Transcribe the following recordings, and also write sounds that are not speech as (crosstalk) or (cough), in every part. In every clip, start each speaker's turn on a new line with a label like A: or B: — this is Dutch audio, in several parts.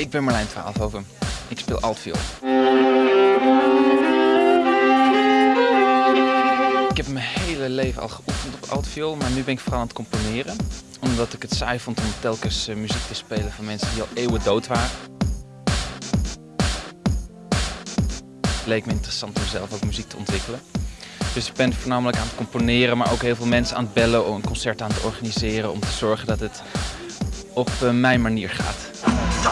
A: Ik ben Marlijn Twaalfhoven. Ik speel altviool. Ik heb mijn hele leven al geoefend op altviool, maar nu ben ik vooral aan het componeren. Omdat ik het saai vond om telkens eh, muziek te spelen van mensen die al eeuwen dood waren. Het leek me interessant om zelf ook muziek te ontwikkelen. Dus ik ben voornamelijk aan het componeren, maar ook heel veel mensen aan het bellen om een concert aan te organiseren. Om te zorgen dat het op eh, mijn manier gaat. Ik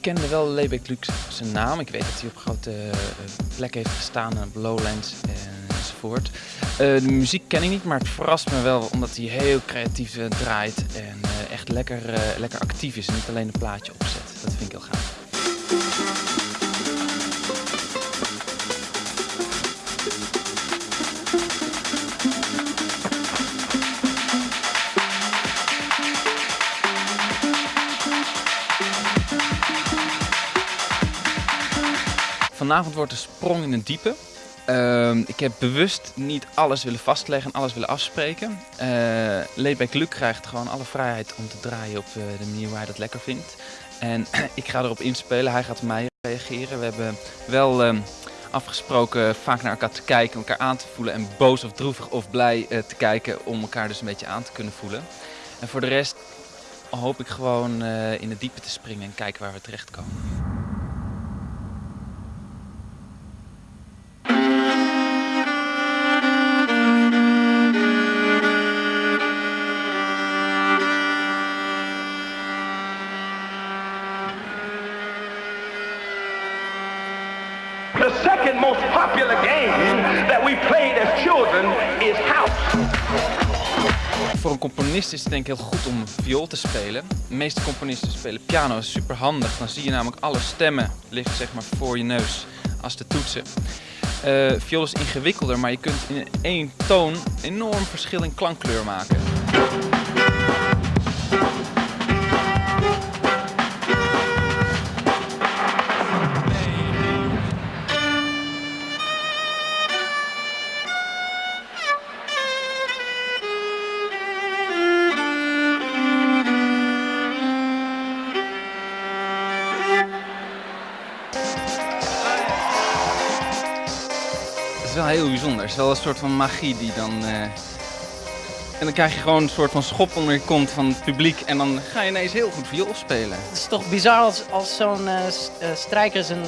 A: kende wel Lebeck Luc zijn naam. Ik weet dat hij op grote uh, plekken heeft gestaan, op Lowlands enzovoort. Uh, de muziek ken ik niet, maar het verrast me wel omdat hij heel creatief uh, draait en echt lekker, lekker actief is en niet alleen een plaatje opzet. Dat vind ik heel gaaf. Vanavond wordt de sprong in het diepe. Uh, ik heb bewust niet alles willen vastleggen en alles willen afspreken. Uh, Leedbeck Luc krijgt gewoon alle vrijheid om te draaien op uh, de manier waar hij dat lekker vindt. En (clears throat) ik ga erop inspelen, hij gaat op mij reageren. We hebben wel uh, afgesproken vaak naar elkaar te kijken, elkaar aan te voelen en boos of droevig of blij uh, te kijken om elkaar dus een beetje aan te kunnen voelen. En voor de rest hoop ik gewoon in het diepe te springen en kijken waar we terechtkomen.
B: The second most popular game that we played as children is house.
A: Voor een componist is het denk ik heel goed om viool te spelen. De meeste componisten spelen piano, is super handig. Dan zie je namelijk alle stemmen liggen zeg maar voor je neus als de toetsen. Uh, viool is ingewikkelder, maar je kunt in één toon enorm verschil in klankkleur maken. Wel heel bijzonder. Het is wel een soort van magie die dan... Uh... En dan krijg je gewoon een soort van schop onder je kont van het publiek en dan ga je ineens heel goed viool spelen.
C: Het is toch bizar als, als zo'n uh, strijker zijn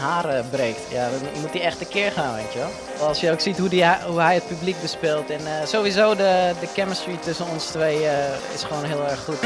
C: haren breekt. Ja, dan moet hij echt een keer gaan, weet je wel. Als je ook ziet hoe, die, hoe hij het publiek bespeelt en sowieso de, de chemistry tussen ons twee is gewoon heel erg goed.